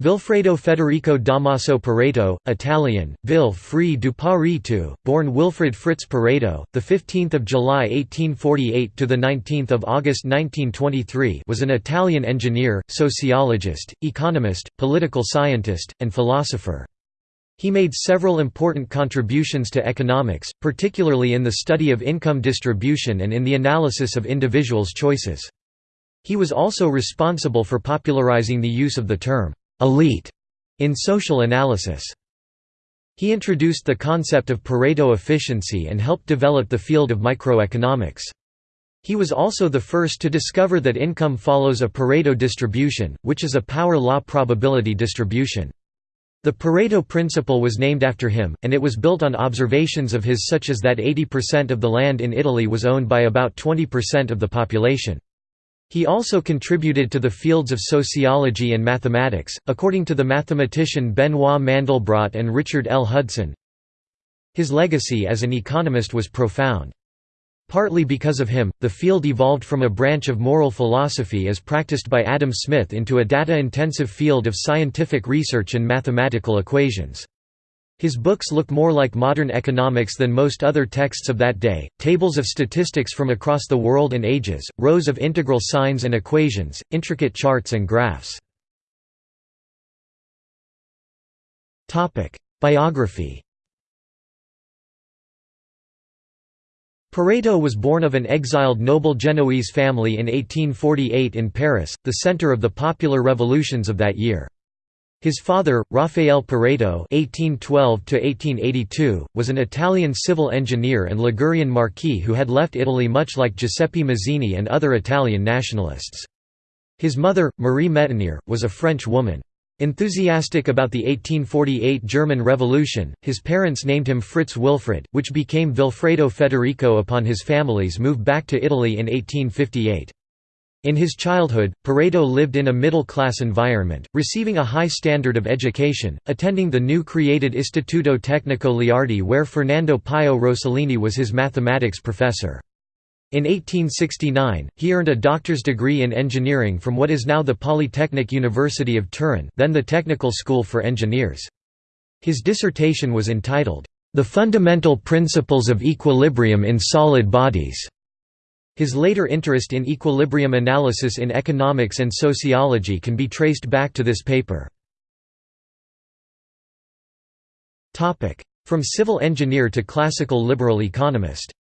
Vilfredo Federico Damaso Pareto, Italian, Vil Free du Pareto, born Wilfred Fritz Pareto, the 15th of July 1848 to the 19th of August 1923, was an Italian engineer, sociologist, economist, political scientist, and philosopher. He made several important contributions to economics, particularly in the study of income distribution and in the analysis of individuals' choices. He was also responsible for popularizing the use of the term elite in social analysis. He introduced the concept of Pareto efficiency and helped develop the field of microeconomics. He was also the first to discover that income follows a Pareto distribution, which is a power law probability distribution. The Pareto principle was named after him, and it was built on observations of his such as that 80% of the land in Italy was owned by about 20% of the population. He also contributed to the fields of sociology and mathematics, according to the mathematician Benoit Mandelbrot and Richard L. Hudson. His legacy as an economist was profound. Partly because of him, the field evolved from a branch of moral philosophy as practiced by Adam Smith into a data-intensive field of scientific research and mathematical equations. His books look more like modern economics than most other texts of that day, tables of statistics from across the world and ages, rows of integral signs and equations, intricate charts and graphs. Biography Pareto was born of an exiled noble Genoese family in 1848 in Paris, the center of the popular revolutions of that year. His father, Raffaele Pareto (1812–1882), was an Italian civil engineer and Ligurian marquis who had left Italy much like Giuseppe Mazzini and other Italian nationalists. His mother, Marie Méténier, was a French woman. Enthusiastic about the 1848 German Revolution, his parents named him Fritz Wilfred, which became Vilfredo Federico upon his family's move back to Italy in 1858. In his childhood, Pareto lived in a middle-class environment, receiving a high standard of education, attending the new created Istituto Tecnico Leardi where Fernando Pio Rossellini was his mathematics professor. In 1869, he earned a doctor's degree in engineering from what is now the Polytechnic University of Turin then the Technical School for Engineers. His dissertation was entitled, "'The Fundamental Principles of Equilibrium in Solid Bodies' His later interest in equilibrium analysis in economics and sociology can be traced back to this paper. From civil engineer to classical liberal economist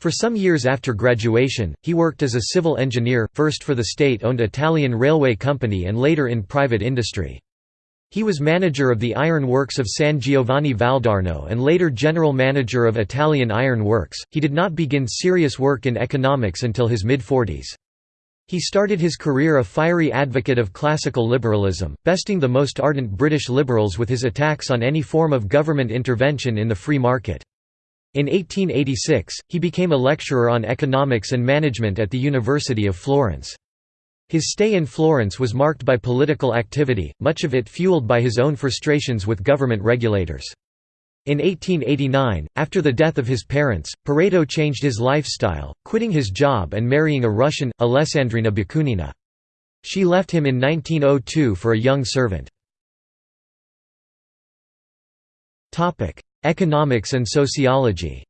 For some years after graduation, he worked as a civil engineer, first for the state-owned Italian railway company and later in private industry. He was manager of the iron works of San Giovanni Valdarno and later general manager of Italian Iron Works. He did not begin serious work in economics until his mid-40s. He started his career a fiery advocate of classical liberalism, besting the most ardent British liberals with his attacks on any form of government intervention in the free market. In 1886, he became a lecturer on economics and management at the University of Florence. His stay in Florence was marked by political activity, much of it fueled by his own frustrations with government regulators. In 1889, after the death of his parents, Pareto changed his lifestyle, quitting his job and marrying a Russian, Alessandrina Bakunina. She left him in 1902 for a young servant. Economics and sociology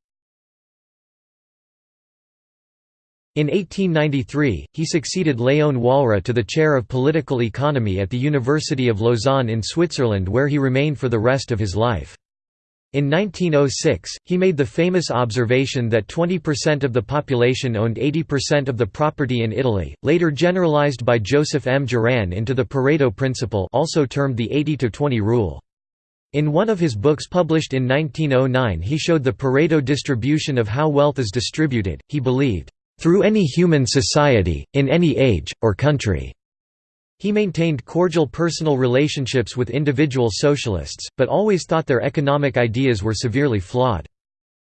In 1893, he succeeded Léon Walras to the chair of political economy at the University of Lausanne in Switzerland where he remained for the rest of his life. In 1906, he made the famous observation that 20% of the population owned 80% of the property in Italy, later generalized by Joseph M. Juran into the Pareto principle also termed the 80–20 rule. In one of his books published in 1909 he showed the Pareto distribution of how wealth is distributed, he believed, through any human society, in any age, or country." He maintained cordial personal relationships with individual socialists, but always thought their economic ideas were severely flawed.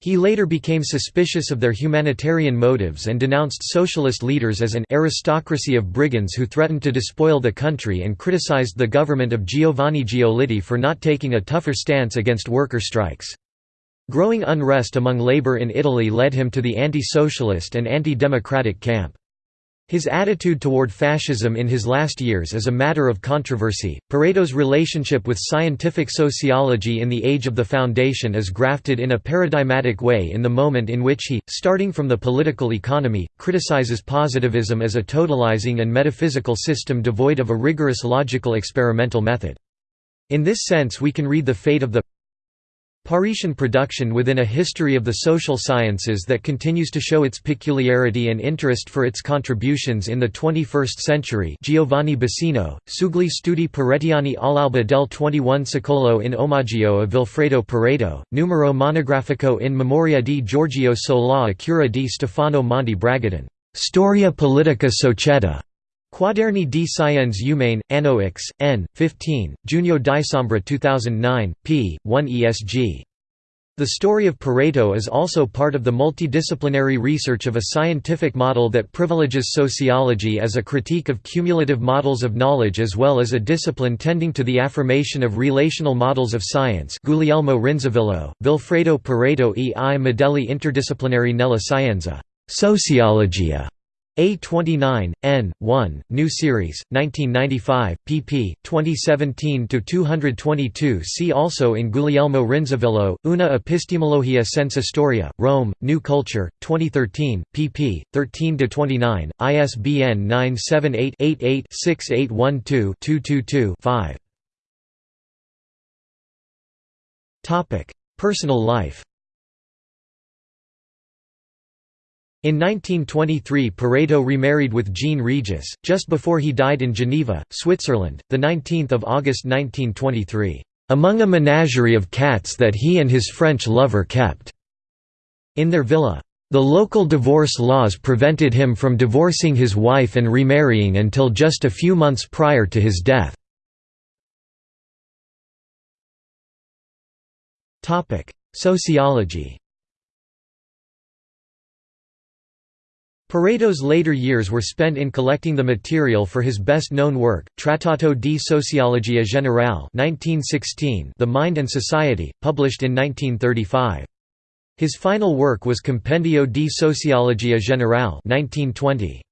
He later became suspicious of their humanitarian motives and denounced socialist leaders as an aristocracy of brigands who threatened to despoil the country and criticized the government of Giovanni Giolitti for not taking a tougher stance against worker strikes. Growing unrest among labor in Italy led him to the anti-socialist and anti-democratic camp. His attitude toward fascism in his last years is a matter of controversy. Pareto's relationship with scientific sociology in the age of the Foundation is grafted in a paradigmatic way in the moment in which he, starting from the political economy, criticizes positivism as a totalizing and metaphysical system devoid of a rigorous logical experimental method. In this sense we can read the fate of the Paretian production within a history of the social sciences that continues to show its peculiarity and interest for its contributions in the 21st century Giovanni Busino, Sugli studi paretiani all'alba del 21 secolo in omaggio a Vilfredo Pareto, numero monografico in memoria di Giorgio Solà a cura di Stefano Monti Bragadin, Storia politica societa. Quaderni di Scienze Umane, Anno X, N. 15, Junio Dicembre 2009, p. 1 ESG. The story of Pareto is also part of the multidisciplinary research of a scientific model that privileges sociology as a critique of cumulative models of knowledge as well as a discipline tending to the affirmation of relational models of science Guglielmo Rinzivillo, Vilfredo Pareto e i modelli interdisciplinari nella scienza Sociologia a29, n. 1, New Series, 1995, pp. 2017–222 See also in Guglielmo Rinzivillo, Una epistemologia senza storia, Rome, New Culture, 2013, pp. 13–29, ISBN 978-88-6812-222-5 Personal life In 1923 Pareto remarried with Jean Regis, just before he died in Geneva, Switzerland, 19 August 1923, "...among a menagerie of cats that he and his French lover kept." In their villa. The local divorce laws prevented him from divorcing his wife and remarrying until just a few months prior to his death. Sociology Pareto's later years were spent in collecting the material for his best-known work, Trattato di Sociologia Generale 1916, The Mind and Society, published in 1935. His final work was Compendio di Sociologia Generale 1920.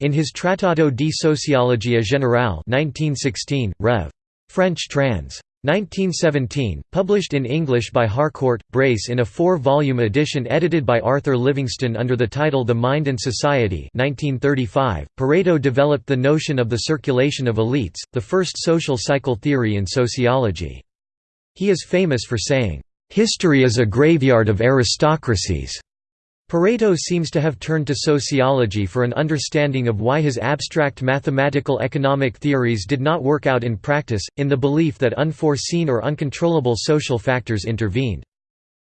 In his Trattato di Sociologia Generale 1916, Rev. French trans. 1917, published in English by Harcourt, Brace in a four-volume edition edited by Arthur Livingston under the title The Mind and Society 1935, Pareto developed the notion of the circulation of elites, the first social cycle theory in sociology. He is famous for saying, "...history is a graveyard of aristocracies." Pareto seems to have turned to sociology for an understanding of why his abstract mathematical economic theories did not work out in practice, in the belief that unforeseen or uncontrollable social factors intervened.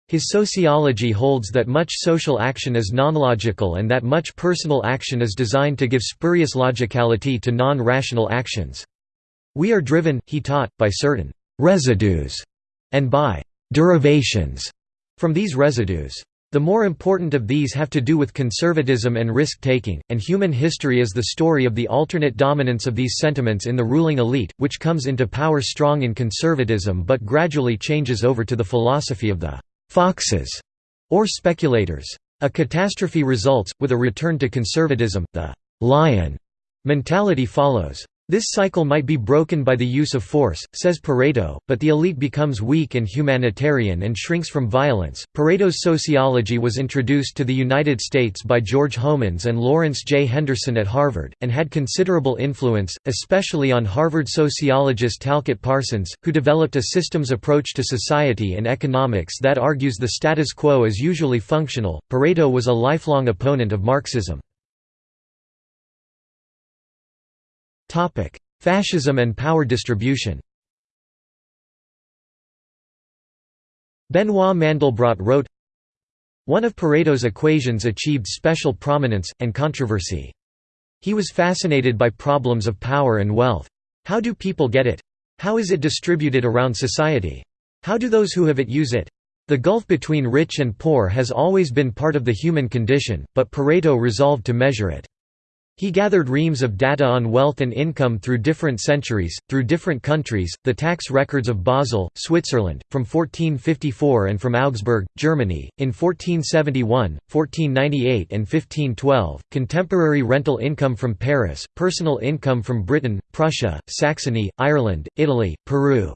His sociology holds that much social action is non-logical and that much personal action is designed to give spurious logicality to non-rational actions. We are driven, he taught, by certain «residues» and by «derivations» from these residues. The more important of these have to do with conservatism and risk-taking, and human history is the story of the alternate dominance of these sentiments in the ruling elite, which comes into power strong in conservatism but gradually changes over to the philosophy of the «foxes» or speculators. A catastrophe results, with a return to conservatism, the «lion» mentality follows. This cycle might be broken by the use of force, says Pareto, but the elite becomes weak and humanitarian and shrinks from violence. Pareto's sociology was introduced to the United States by George Homans and Lawrence J. Henderson at Harvard, and had considerable influence, especially on Harvard sociologist Talcott Parsons, who developed a systems approach to society and economics that argues the status quo is usually functional. Pareto was a lifelong opponent of Marxism. Fascism and power distribution Benoit Mandelbrot wrote, One of Pareto's equations achieved special prominence, and controversy. He was fascinated by problems of power and wealth. How do people get it? How is it distributed around society? How do those who have it use it? The gulf between rich and poor has always been part of the human condition, but Pareto resolved to measure it. He gathered reams of data on wealth and income through different centuries, through different countries, the tax records of Basel, Switzerland, from 1454 and from Augsburg, Germany, in 1471, 1498 and 1512, contemporary rental income from Paris, personal income from Britain, Prussia, Saxony, Ireland, Italy, Peru.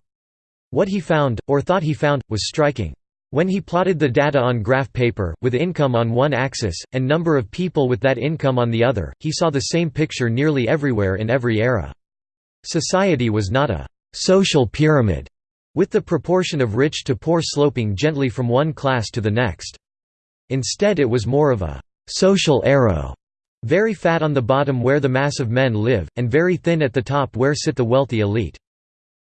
What he found, or thought he found, was striking. When he plotted the data on graph paper, with income on one axis, and number of people with that income on the other, he saw the same picture nearly everywhere in every era. Society was not a «social pyramid», with the proportion of rich to poor sloping gently from one class to the next. Instead it was more of a «social arrow», very fat on the bottom where the mass of men live, and very thin at the top where sit the wealthy elite.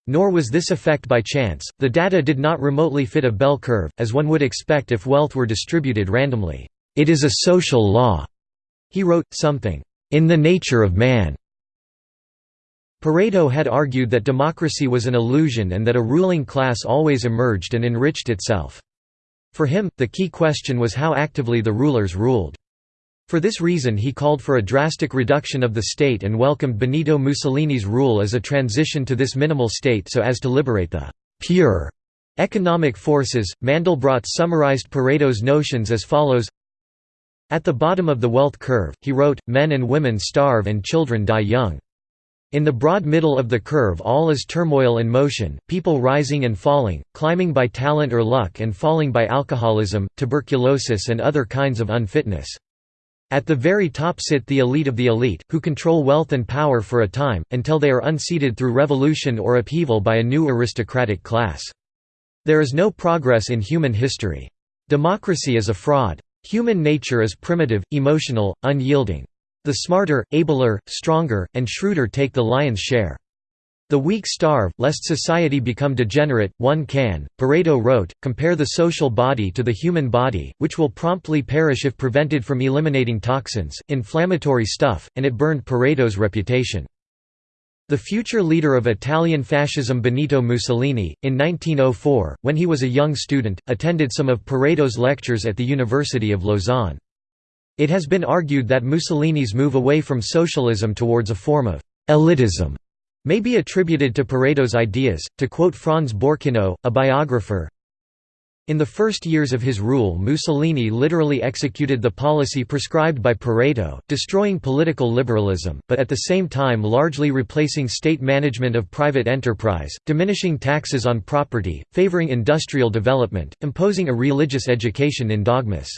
Nor was this effect by chance, the data did not remotely fit a bell curve, as one would expect if wealth were distributed randomly. It is a social law, he wrote, something, in the nature of man. Pareto had argued that democracy was an illusion and that a ruling class always emerged and enriched itself. For him, the key question was how actively the rulers ruled. For this reason he called for a drastic reduction of the state and welcomed Benito Mussolini's rule as a transition to this minimal state so as to liberate the «pure» economic forces. Mandelbrot summarized Pareto's notions as follows At the bottom of the wealth curve, he wrote, men and women starve and children die young. In the broad middle of the curve all is turmoil and motion, people rising and falling, climbing by talent or luck and falling by alcoholism, tuberculosis and other kinds of unfitness. At the very top sit the elite of the elite, who control wealth and power for a time, until they are unseated through revolution or upheaval by a new aristocratic class. There is no progress in human history. Democracy is a fraud. Human nature is primitive, emotional, unyielding. The smarter, abler, stronger, and shrewder take the lion's share. The weak starve, lest society become degenerate, one can, Pareto wrote, compare the social body to the human body, which will promptly perish if prevented from eliminating toxins, inflammatory stuff, and it burned Pareto's reputation. The future leader of Italian fascism Benito Mussolini, in 1904, when he was a young student, attended some of Pareto's lectures at the University of Lausanne. It has been argued that Mussolini's move away from socialism towards a form of «elitism» may be attributed to Pareto's ideas. To quote Franz Borkenau, a biographer, in the first years of his rule Mussolini literally executed the policy prescribed by Pareto, destroying political liberalism, but at the same time largely replacing state management of private enterprise, diminishing taxes on property, favoring industrial development, imposing a religious education in dogmas.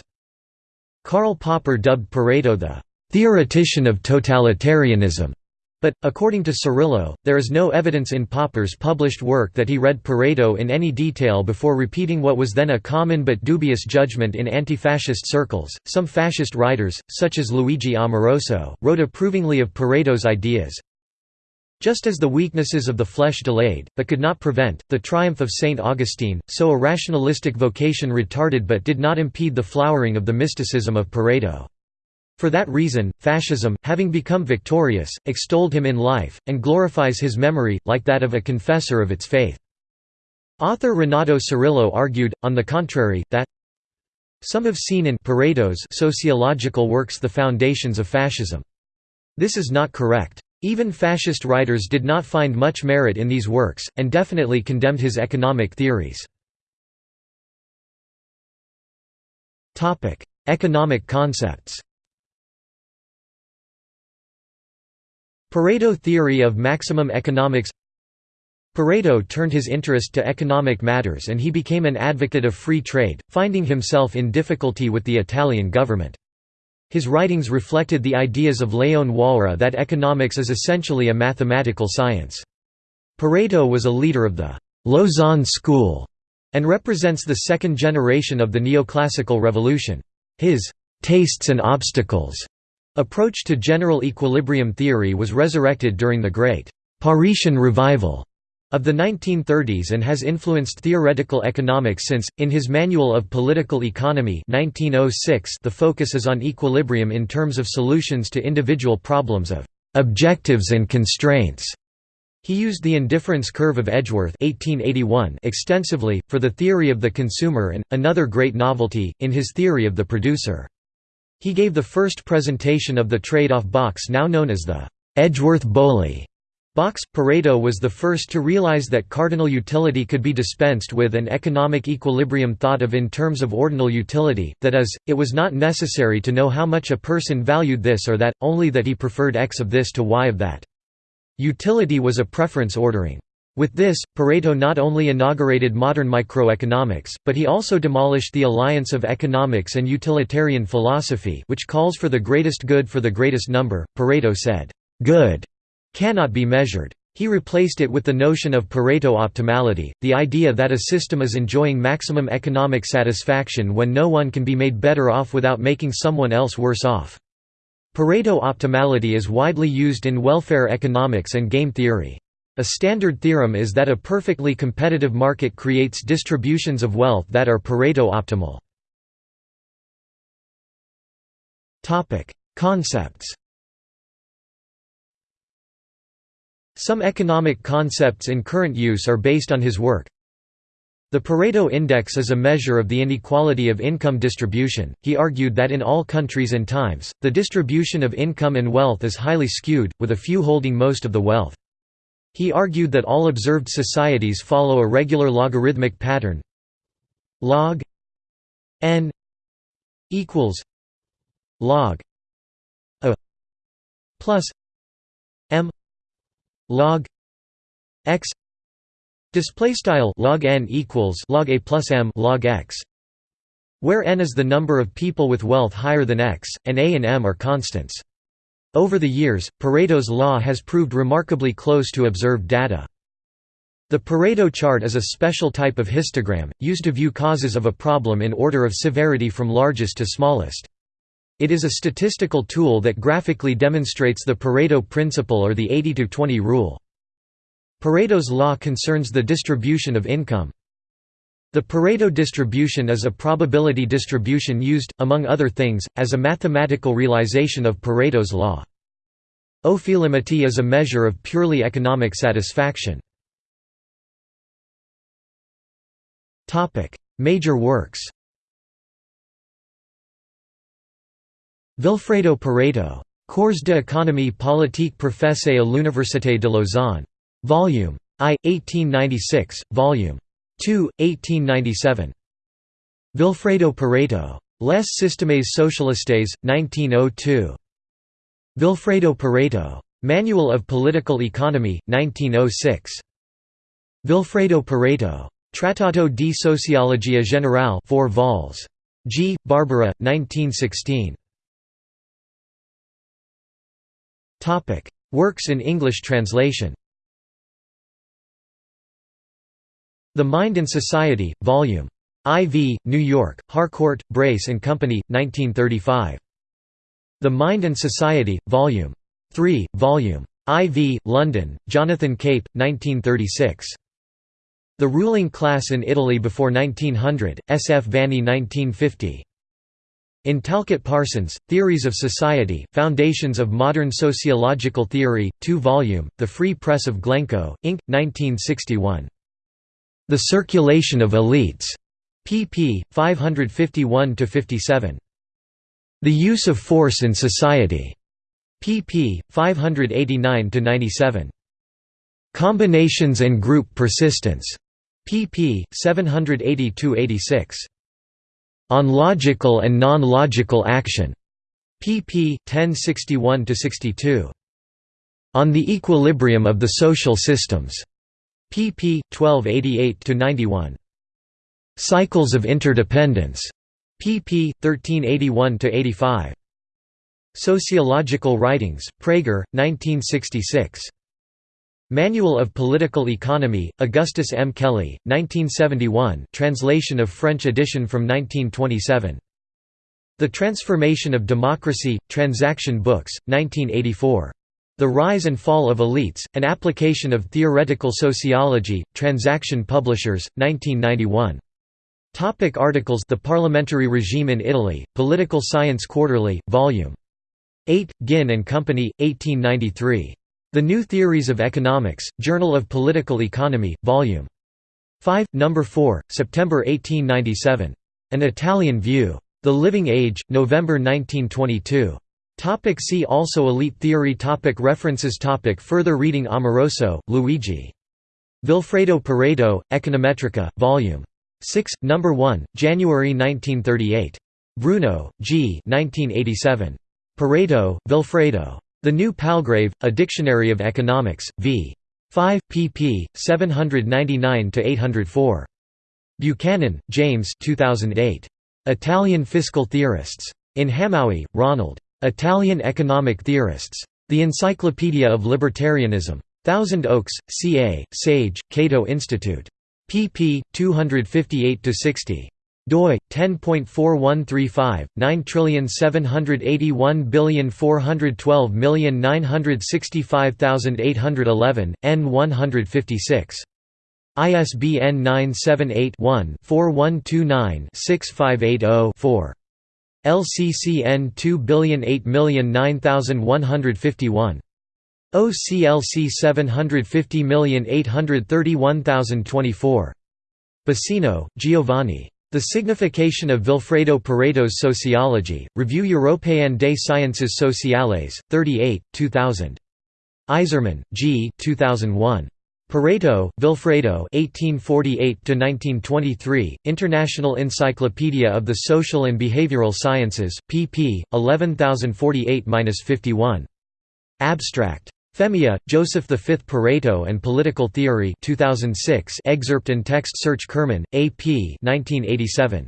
Karl Popper dubbed Pareto the «theoretician of totalitarianism», but, according to Cirillo, there is no evidence in Popper's published work that he read Pareto in any detail before repeating what was then a common but dubious judgment in anti-fascist circles. Some fascist writers, such as Luigi Amoroso, wrote approvingly of Pareto's ideas. Just as the weaknesses of the flesh delayed, but could not prevent, the triumph of Saint Augustine, so a rationalistic vocation retarded but did not impede the flowering of the mysticism of Pareto. For that reason, fascism, having become victorious, extolled him in life, and glorifies his memory, like that of a confessor of its faith. Author Renato Cirillo argued, on the contrary, that some have seen in Pareto's sociological works the foundations of fascism. This is not correct. Even fascist writers did not find much merit in these works, and definitely condemned his economic theories. Economic concepts Pareto theory of maximum economics Pareto turned his interest to economic matters and he became an advocate of free trade, finding himself in difficulty with the Italian government. His writings reflected the ideas of Leon Walras that economics is essentially a mathematical science. Pareto was a leader of the Lausanne school and represents the second generation of the neoclassical revolution. His tastes and obstacles Approach to general equilibrium theory was resurrected during the Great Paretian Revival of the 1930s and has influenced theoretical economics since. In his Manual of Political Economy 1906, the focus is on equilibrium in terms of solutions to individual problems of objectives and constraints. He used the indifference curve of Edgeworth 1881 extensively, for the theory of the consumer and, another great novelty, in his theory of the producer. He gave the first presentation of the trade-off box now known as the Edgeworth-Bowley box. Pareto was the first to realize that cardinal utility could be dispensed with and economic equilibrium thought of in terms of ordinal utility, that is, it was not necessary to know how much a person valued this or that, only that he preferred x of this to y of that. Utility was a preference ordering. With this, Pareto not only inaugurated modern microeconomics, but he also demolished the alliance of economics and utilitarian philosophy which calls for the greatest good for the greatest number. Pareto said, "'Good' cannot be measured. He replaced it with the notion of Pareto optimality, the idea that a system is enjoying maximum economic satisfaction when no one can be made better off without making someone else worse off. Pareto optimality is widely used in welfare economics and game theory. A standard theorem is that a perfectly competitive market creates distributions of wealth that are Pareto optimal. Concepts Some economic concepts in current use are based on his work. The Pareto Index is a measure of the inequality of income distribution. He argued that in all countries and times, the distribution of income and wealth is highly skewed, with a few holding most of the wealth. He argued that all observed societies follow a regular logarithmic pattern. Log n equals log a plus m log x display style log n equals log a plus m log x where n is the number of people with wealth higher than x and a and m are constants over the years, Pareto's law has proved remarkably close to observed data. The Pareto chart is a special type of histogram, used to view causes of a problem in order of severity from largest to smallest. It is a statistical tool that graphically demonstrates the Pareto principle or the 80–20 rule. Pareto's law concerns the distribution of income. The Pareto distribution is a probability distribution used, among other things, as a mathematical realization of Pareto's law. Ophelimity is a measure of purely economic satisfaction. Major works Vilfredo Pareto. Cours d'économie politique professé à l'Université de Lausanne. Volume I, 1896, Volume 2, 1897. Vilfredo Pareto. Les Systèmes Socialistes, 1902. Vilfredo Pareto. Manual of Political Economy, 1906. Vilfredo Pareto. Trattato di Sociologia Generale 4 vols. G. Barbara, 1916. Works in English translation The Mind and Society, Vol. IV, New York, Harcourt, Brace and Company, 1935. The Mind and Society, Vol. 3, Vol. IV, London, Jonathan Cape, 1936. The Ruling Class in Italy Before 1900, S. F. Vanni 1950. In Talcott Parsons, Theories of Society, Foundations of Modern Sociological Theory, 2 volume, The Free Press of Glencoe, Inc., 1961. The Circulation of Elites, pp. 551–57. The Use of Force in Society, pp. 589–97. Combinations and Group Persistence, pp. 780–86. On Logical and Non-Logical Action, pp. 1061–62. On the Equilibrium of the Social Systems, pp. 1288–91. Cycles of Interdependence, pp. 1381–85. Sociological Writings, Praeger, 1966. Manual of Political Economy, Augustus M. Kelley, 1971 translation of French edition from 1927. The Transformation of Democracy, Transaction Books, 1984. The Rise and Fall of Elites, An Application of Theoretical Sociology, Transaction Publishers, 1991. Topic articles The Parliamentary Regime in Italy, Political Science Quarterly, Vol. 8, Ginn and Company, 1893. The New Theories of Economics, Journal of Political Economy, Vol. 5, No. 4, September 1897. An Italian View. The Living Age, November 1922. Topic see also Elite theory topic References topic Further reading Amoroso, Luigi. Vilfredo Pareto, Econometrica, Vol. 6, No. 1, January 1938. Bruno, G. 1987. Pareto, Vilfredo. The New Palgrave, A Dictionary of Economics, v. 5, pp. 799–804. Buchanan, James 2008. Italian Fiscal Theorists. In Hamowy, Ronald. Italian Economic Theorists. The Encyclopedia of Libertarianism. Thousand Oaks, CA, Sage, Cato Institute. pp. 258–60 doi 10.4135 9781412965811 n 156 ISBN 978-1-4129-6580-4. LCCN 2008009151. OCLC 750831024. Busino, Giovanni. The Signification of Vilfredo Pareto's Sociology, Revue Européenne des Sciences Sociales, 38, 2000. Eisermann, G. 2001. Pareto, Vilfredo (1848–1923), International Encyclopedia of the Social and Behavioral Sciences, pp. 11048–51. Abstract. Femia, Joseph V. Pareto and Political Theory 2006 excerpt and text search Kirman, A. P. 1987.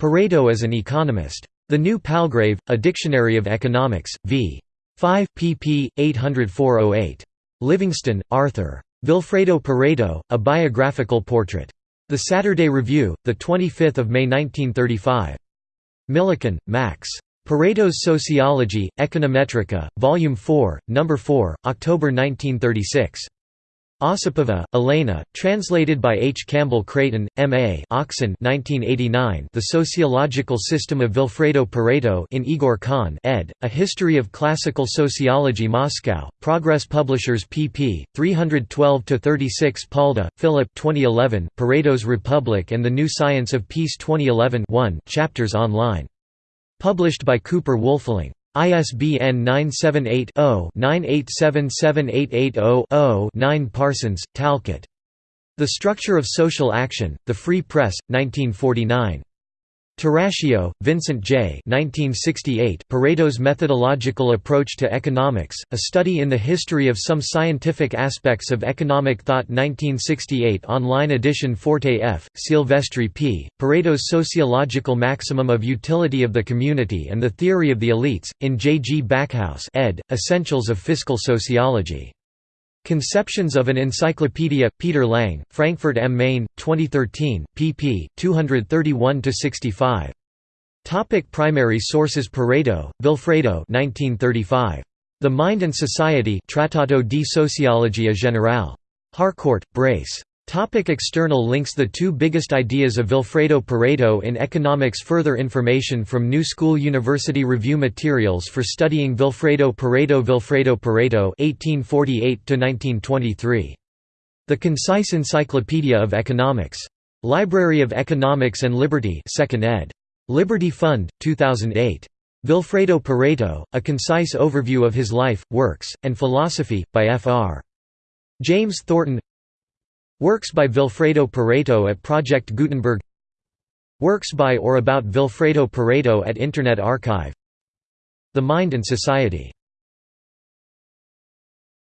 Pareto as an Economist. The New Palgrave, A Dictionary of Economics, v. 5, pp. 804–08. Livingston, Arthur. Vilfredo Pareto, A Biographical Portrait. The Saturday Review, 25 May 1935. Millikan, Max. Pareto's Sociology, Econometrica, Volume 4, No. 4, October 1936. Osipova, Elena, translated by H. Campbell Creighton, M.A. Oxon 1989 The Sociological System of Vilfredo Pareto in Igor Khan ed., A History of Classical Sociology Moscow, Progress Publishers pp. 312–36 Palda, Philip 2011, Pareto's Republic and the New Science of Peace 2011 1 chapters online. Published by Cooper Wolfling. ISBN 978-0-9877880-0-9 Parsons, Talcott. The Structure of Social Action, The Free Press, 1949. Tarascio, Vincent J. 1968, Pareto's Methodological Approach to Economics, A Study in the History of Some Scientific Aspects of Economic Thought 1968 Online edition Forte F., Silvestri P., Pareto's Sociological Maximum of Utility of the Community and the Theory of the Elites, in J. G. Backhaus ed., Essentials of Fiscal Sociology. Conceptions of an Encyclopedia, Peter Lang, Frankfurt am Main, 2013, pp. 231–65. Topic primary sources Pareto, Vilfredo 1935. The Mind and Society Trattato di Sociologia Generale. Harcourt, Brace. Topic external links The two biggest ideas of Vilfredo Pareto in economics Further information from New School University Review Materials for studying Vilfredo Pareto Vilfredo Pareto 1848 The Concise Encyclopedia of Economics. Library of Economics and Liberty 2nd ed. Liberty Fund, 2008. Vilfredo Pareto, A Concise Overview of His Life, Works, and Philosophy, by Fr. James Thornton Works by Vilfredo Pareto at Project Gutenberg. Works by or about Vilfredo Pareto at Internet Archive. The Mind and Society